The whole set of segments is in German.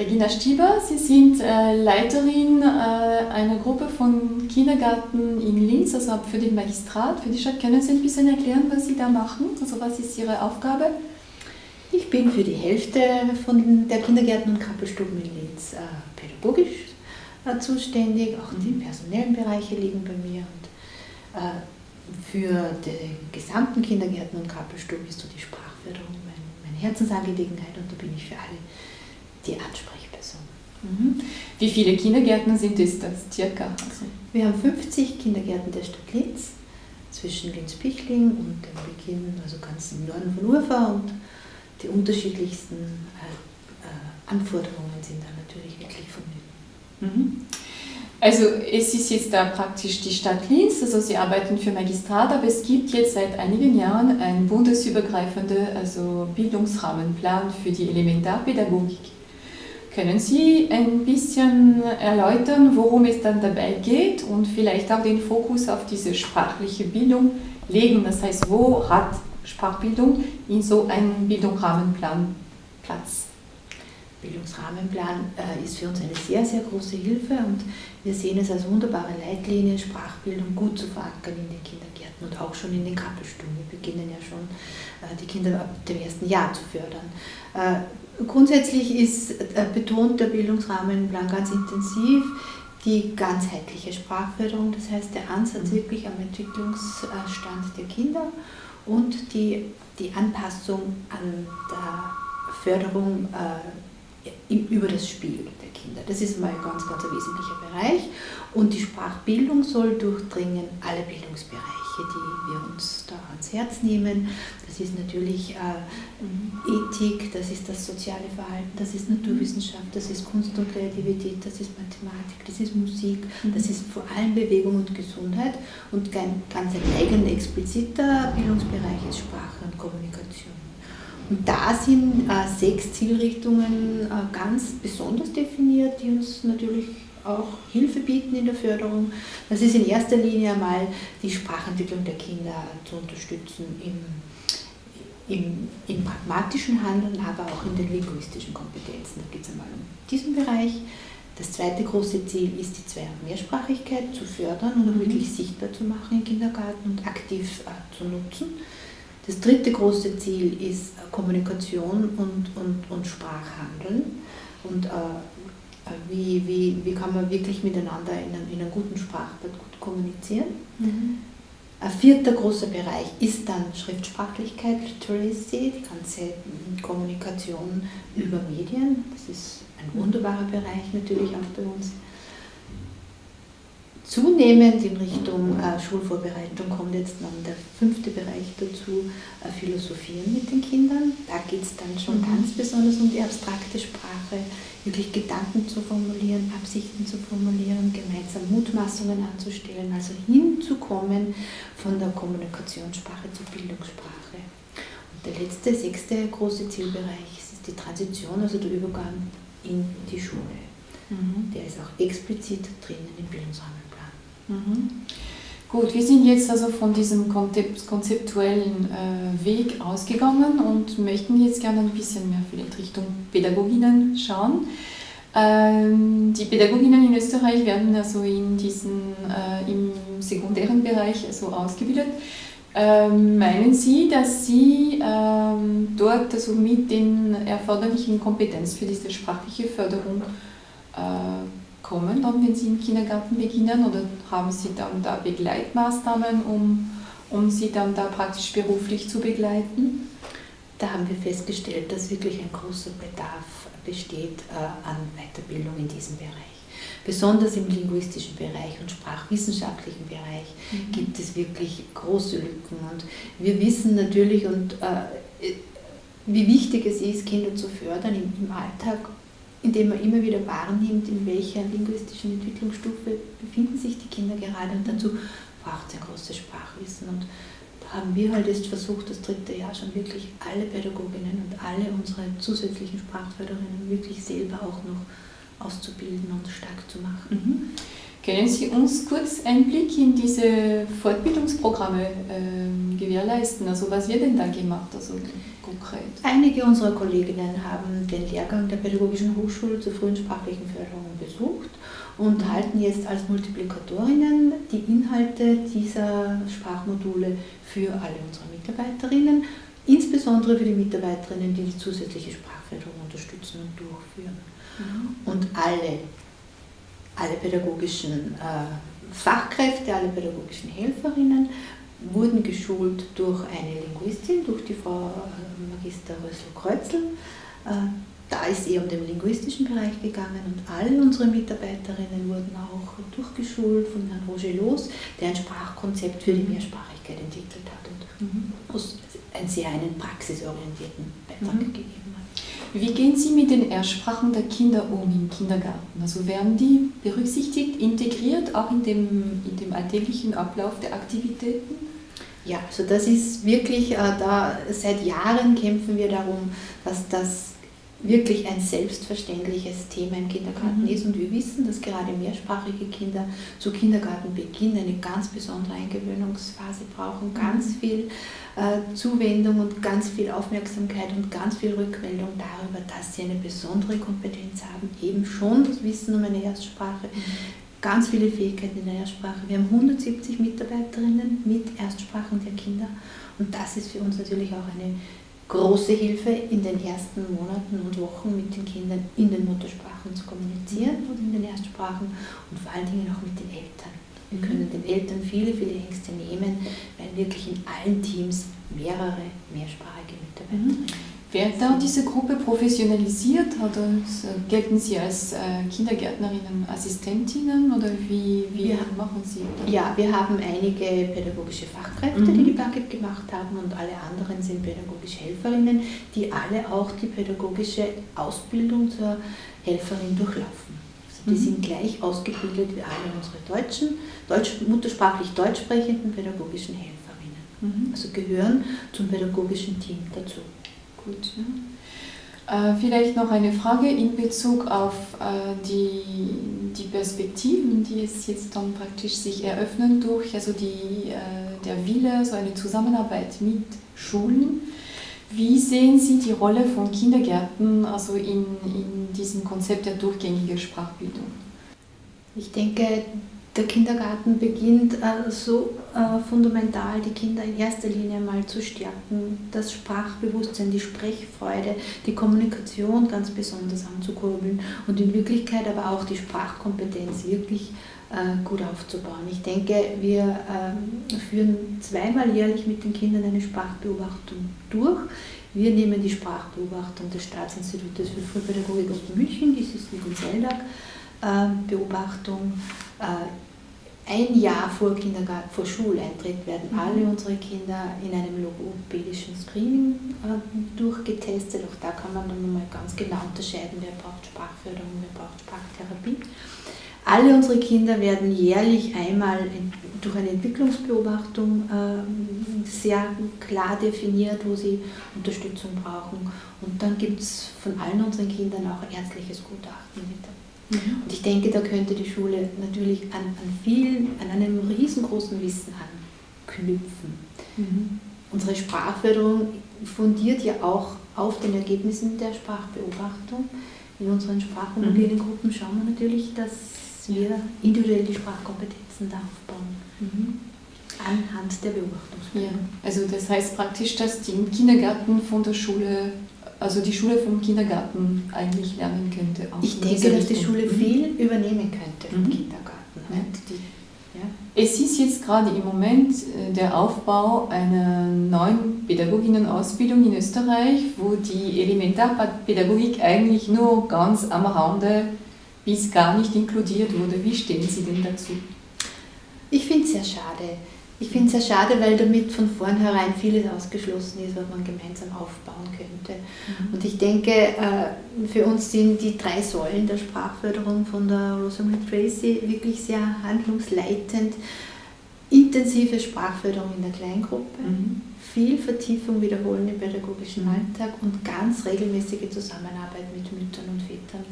Regina Stieber, Sie sind äh, Leiterin äh, einer Gruppe von Kindergärten in Linz, also für den Magistrat, für die Stadt. Können Sie ein bisschen erklären, was Sie da machen? Also was ist Ihre Aufgabe? Ich bin für die Hälfte von der Kindergärten und Krabbelstuben in Linz äh, pädagogisch äh, zuständig. Auch die mhm. personellen Bereiche liegen bei mir. Und äh, für die gesamten Kindergärten und Krabbelstuben ist so die Sprachförderung meine, meine Herzensangelegenheit und da bin ich für alle die Ansprechperson. Mhm. Wie viele Kindergärten sind es das circa? Also Wir haben 50 Kindergärten der Stadt Linz, zwischen Linz-Pichling und dem Beginn, also ganz im Norden von Urfa und die unterschiedlichsten äh, äh, Anforderungen sind da natürlich wirklich vonnöten. Mhm. Also es ist jetzt da praktisch die Stadt Linz, also Sie arbeiten für Magistrat, aber es gibt jetzt seit einigen Jahren einen bundesübergreifenden also Bildungsrahmenplan für die Elementarpädagogik. Können Sie ein bisschen erläutern, worum es dann dabei geht und vielleicht auch den Fokus auf diese sprachliche Bildung legen? Das heißt, wo hat Sprachbildung in so einem Bildungsrahmenplan Platz? Bildungsrahmenplan äh, ist für uns eine sehr, sehr große Hilfe und wir sehen es als wunderbare Leitlinie, Sprachbildung gut zu verankern in den Kindergärten und auch schon in den Krabbelstunden. Wir beginnen ja schon, äh, die Kinder ab dem ersten Jahr zu fördern. Äh, grundsätzlich ist äh, betont der Bildungsrahmenplan ganz intensiv die ganzheitliche Sprachförderung, das heißt der Ansatz mhm. wirklich am Entwicklungsstand der Kinder und die, die Anpassung an der Förderung äh, über das Spiel der Kinder. Das ist mal ein ganz, ganz ein wesentlicher Bereich. Und die Sprachbildung soll durchdringen alle Bildungsbereiche, die wir uns da ans Herz nehmen. Das ist natürlich äh, Ethik, das ist das soziale Verhalten, das ist Naturwissenschaft, das ist Kunst und Kreativität, das ist Mathematik, das ist Musik, das ist vor allem Bewegung und Gesundheit. Und ganz ein eigener expliziter Bildungsbereich ist Sprache und Kommunikation. Und da sind äh, sechs Zielrichtungen äh, ganz besonders definiert, die uns natürlich auch Hilfe bieten in der Förderung. Das ist in erster Linie einmal die Sprachentwicklung der Kinder zu unterstützen im, im, im pragmatischen Handeln, aber auch in den linguistischen Kompetenzen. Da geht es einmal um diesen Bereich. Das zweite große Ziel ist, die Zwei- und Mehrsprachigkeit zu fördern und auch mhm. wirklich sichtbar zu machen im Kindergarten und aktiv äh, zu nutzen. Das dritte große Ziel ist Kommunikation und, und, und Sprachhandeln. Und äh, wie, wie, wie kann man wirklich miteinander in einem, in einem guten Sprachbad gut kommunizieren. Mhm. Ein vierter großer Bereich ist dann Schriftsprachlichkeit, Literacy, die ganze Kommunikation über Medien. Das ist ein wunderbarer Bereich natürlich auch bei uns. Zunehmend in Richtung äh, Schulvorbereitung kommt jetzt dann der fünfte Bereich dazu, äh, Philosophieren mit den Kindern. Da geht es dann schon mhm. ganz besonders um die abstrakte Sprache, wirklich Gedanken zu formulieren, Absichten zu formulieren, gemeinsam Mutmaßungen anzustellen, also hinzukommen von der Kommunikationssprache zur Bildungssprache. Und der letzte, sechste große Zielbereich ist die Transition, also der Übergang in die Schule. Mhm. Der ist auch explizit drinnen im Bildungsrahmen. Mhm. Gut, wir sind jetzt also von diesem konzeptuellen äh, Weg ausgegangen und möchten jetzt gerne ein bisschen mehr vielleicht Richtung Pädagoginnen schauen. Ähm, die Pädagoginnen in Österreich werden also in diesen, äh, im sekundären Bereich also ausgebildet. Ähm, meinen Sie, dass Sie ähm, dort also mit den erforderlichen Kompetenzen für diese sprachliche Förderung äh, kommen, dann, wenn Sie im Kindergarten beginnen oder haben Sie dann da Begleitmaßnahmen, um, um Sie dann da praktisch beruflich zu begleiten? Da haben wir festgestellt, dass wirklich ein großer Bedarf besteht äh, an Weiterbildung in diesem Bereich. Besonders im linguistischen Bereich und sprachwissenschaftlichen Bereich mhm. gibt es wirklich große Lücken. Und wir wissen natürlich, und, äh, wie wichtig es ist, Kinder zu fördern im, im Alltag indem man immer wieder wahrnimmt, in welcher linguistischen Entwicklungsstufe befinden sich die Kinder gerade und dazu braucht es ein großes Sprachwissen. Und da haben wir halt jetzt versucht, das dritte Jahr schon wirklich alle Pädagoginnen und alle unsere zusätzlichen Sprachförderinnen wirklich selber auch noch auszubilden und stark zu machen. Mhm. Können Sie uns kurz Einblick in diese Fortbildungsprogramme äh, gewährleisten? Also was wird denn da gemacht, also konkret? Einige unserer Kolleginnen haben den Lehrgang der Pädagogischen Hochschule zur frühen sprachlichen Förderung besucht und halten jetzt als Multiplikatorinnen die Inhalte dieser Sprachmodule für alle unsere Mitarbeiterinnen, insbesondere für die Mitarbeiterinnen, die die zusätzliche Sprachförderung unterstützen und durchführen. Mhm. Und alle alle pädagogischen äh, Fachkräfte, alle pädagogischen Helferinnen wurden geschult durch eine Linguistin, durch die Frau äh, Magister Rössel-Kreuzel. Äh, da ist eher um den linguistischen Bereich gegangen und alle unsere Mitarbeiterinnen wurden auch durchgeschult von Herrn Roger Los, der ein Sprachkonzept für die Mehrsprachigkeit entwickelt hat und mhm. einen sehr einen praxisorientierten Beitrag mhm. gegeben hat. Wie gehen Sie mit den Ersprachen der Kinder um im Kindergarten? Also werden die berücksichtigt, integriert, auch in dem, in dem alltäglichen Ablauf der Aktivitäten? Ja, also das ist wirklich, äh, da seit Jahren kämpfen wir darum, dass das wirklich ein selbstverständliches Thema im Kindergarten mhm. ist. Und wir wissen, dass gerade mehrsprachige Kinder zu Kindergartenbeginn eine ganz besondere Eingewöhnungsphase brauchen, ganz mhm. viel äh, Zuwendung und ganz viel Aufmerksamkeit und ganz viel Rückmeldung darüber, dass sie eine besondere Kompetenz haben, eben schon das Wissen um eine Erstsprache. Mhm. Ganz viele Fähigkeiten in der Erstsprache. Wir haben 170 Mitarbeiterinnen mit Erstsprachen der Kinder und das ist für uns natürlich auch eine große Hilfe in den ersten Monaten und Wochen mit den Kindern in den Muttersprachen zu kommunizieren und in den Erstsprachen und vor allen Dingen auch mit den Eltern. Wir mhm. können den Eltern viele, viele Ängste nehmen, weil wirklich in allen Teams mehrere mehrsprachige Mitarbeiterinnen mhm. Wird da diese Gruppe professionalisiert oder gelten Sie als äh, Kindergärtnerinnen Assistentinnen oder wie, wie ja. machen Sie das? Ja, wir haben einige pädagogische Fachkräfte, mhm. die die Bucket gemacht haben und alle anderen sind pädagogische Helferinnen, die alle auch die pädagogische Ausbildung zur Helferin durchlaufen. Also die mhm. sind gleich ausgebildet wie alle unsere deutschen, deutsch, muttersprachlich deutsch sprechenden pädagogischen Helferinnen. Mhm. Also gehören zum pädagogischen Team dazu. Gut. Ja. Äh, vielleicht noch eine Frage in Bezug auf äh, die, die Perspektiven, die es jetzt dann praktisch sich eröffnen durch also die, äh, der Wille, so eine Zusammenarbeit mit Schulen. Wie sehen Sie die Rolle von Kindergärten also in, in diesem Konzept der durchgängigen Sprachbildung? Ich denke, der Kindergarten beginnt äh, so äh, fundamental, die Kinder in erster Linie mal zu stärken, das Sprachbewusstsein, die Sprechfreude, die Kommunikation ganz besonders anzukurbeln und in Wirklichkeit aber auch die Sprachkompetenz wirklich äh, gut aufzubauen. Ich denke, wir ähm, führen zweimal jährlich mit den Kindern eine Sprachbeobachtung durch. Wir nehmen die Sprachbeobachtung des Staatsinstitutes für Frühpädagogik aus München, die ist mit Seldag, Beobachtung ein Jahr vor Kindergarten, vor Schuleintritt werden mhm. alle unsere Kinder in einem logopädischen Screening äh, durchgetestet. Auch da kann man dann nochmal ganz genau unterscheiden, wer braucht Sprachförderung, wer braucht Sprachtherapie. Alle unsere Kinder werden jährlich einmal durch eine Entwicklungsbeobachtung äh, sehr klar definiert, wo sie Unterstützung brauchen. Und dann gibt es von allen unseren Kindern auch ärztliches Gutachten mit Mhm. Und ich denke, da könnte die Schule natürlich an, an vielen, an einem riesengroßen Wissen anknüpfen. Mhm. Unsere Sprachförderung fundiert ja auch auf den Ergebnissen der Sprachbeobachtung. In unseren sprachhomogenen mhm. Gruppen schauen wir natürlich, dass wir individuell die Sprachkompetenzen da aufbauen. Mhm. Anhand der Beobachtungsgruppen. Ja, also das heißt praktisch, dass die im Kindergarten von der Schule also die Schule vom Kindergarten eigentlich lernen könnte. ich denke, dass die Schule mhm. viel übernehmen könnte vom mhm. Kindergarten. Die, ja. Es ist jetzt gerade im Moment äh, der Aufbau einer neuen Pädagoginnenausbildung in Österreich, wo die Elementarpädagogik eigentlich nur ganz am Rande bis gar nicht inkludiert wurde. Wie stehen Sie denn dazu? Ich finde es sehr schade. Ich finde es sehr schade, weil damit von vornherein vieles ausgeschlossen ist, was man gemeinsam aufbauen könnte. Mhm. Und ich denke, äh, für uns sind die drei Säulen der Sprachförderung von der Rosamund Tracy wirklich sehr handlungsleitend. intensive Sprachförderung in der Kleingruppe, mhm. Viel Vertiefung wiederholen im pädagogischen mhm. Alltag und ganz regelmäßige Zusammenarbeit mit Müttern und Vätern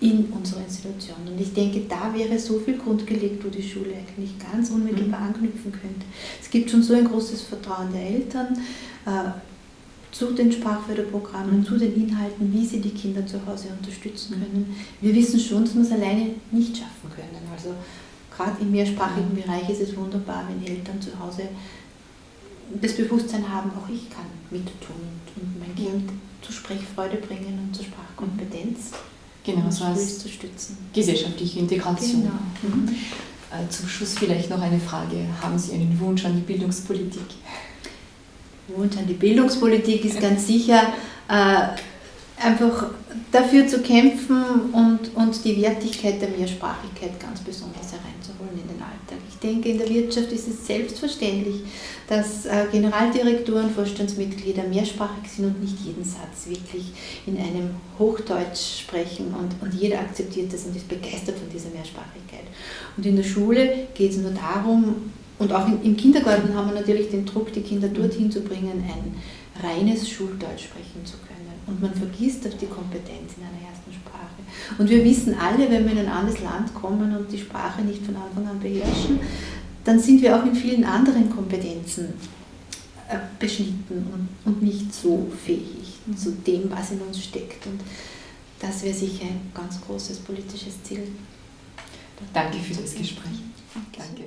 in unserer Institution. Und ich denke, da wäre so viel Grund gelegt, wo die Schule eigentlich ganz unmittelbar mhm. anknüpfen könnte. Es gibt schon so ein großes Vertrauen der Eltern äh, zu den Sprachförderprogrammen, mhm. zu den Inhalten, wie sie die Kinder zu Hause unterstützen mhm. können. Wir wissen schon, dass wir es alleine nicht schaffen können. Also gerade im mehrsprachigen Bereich ist es wunderbar, wenn Eltern zu Hause das Bewusstsein haben, auch ich kann mit tun und mein Kind zur Sprechfreude bringen und zur Sprachkompetenz. Genau, so als zu stützen. gesellschaftliche Integration. Genau. Mhm. Äh, zum Schluss vielleicht noch eine Frage. Haben Sie einen Wunsch an die Bildungspolitik? Wunsch an die Bildungspolitik ist ganz sicher, äh, einfach dafür zu kämpfen und, und die Wertigkeit der Mehrsprachigkeit ganz besonders hereinzuholen in den Alltag. Ich denke, in der Wirtschaft ist es selbstverständlich, dass äh, Generaldirektoren, Vorstandsmitglieder mehrsprachig sind und nicht jeden Satz wirklich in einem Hochdeutsch sprechen und, und jeder akzeptiert das und ist begeistert von dieser Mehrsprachigkeit. Und in der Schule geht es nur darum, und auch im Kindergarten haben wir natürlich den Druck, die Kinder dorthin zu bringen, ein reines Schuldeutsch sprechen zu können. Und man vergisst auf die Kompetenz in einer ersten Sprache. Und wir wissen alle, wenn wir in ein anderes Land kommen und die Sprache nicht von Anfang an beherrschen, dann sind wir auch in vielen anderen Kompetenzen äh, beschnitten und, und nicht so fähig zu dem, was in uns steckt. Und das wäre sicher ein ganz großes politisches Ziel. Danke für das Gespräch. Danke.